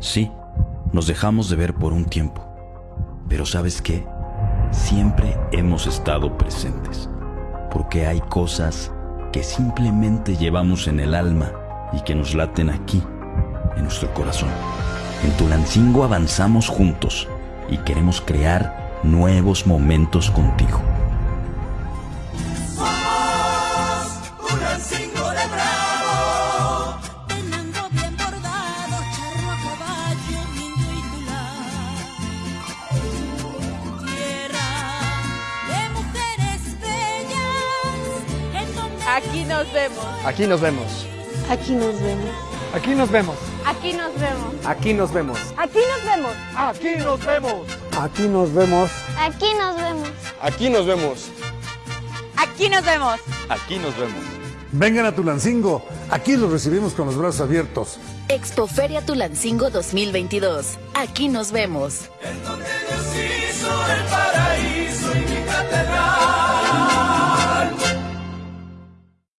Sí, nos dejamos de ver por un tiempo. Pero ¿sabes qué? Siempre hemos estado presentes. Porque hay cosas que simplemente llevamos en el alma y que nos laten aquí, en nuestro corazón. En Tulancingo avanzamos juntos y queremos crear nuevos momentos contigo. Aquí nos vemos. Aquí nos vemos. Aquí nos vemos. Aquí nos vemos. Aquí nos vemos. Aquí nos vemos. Aquí nos vemos. Aquí nos vemos. Aquí nos vemos. Aquí nos vemos. Aquí nos vemos. Aquí nos vemos. Aquí nos vemos. Vengan a Tulancingo. Aquí los recibimos con los brazos abiertos. Expoferia Tulancingo 2022. Aquí nos vemos. En donde Dios hizo el paraíso.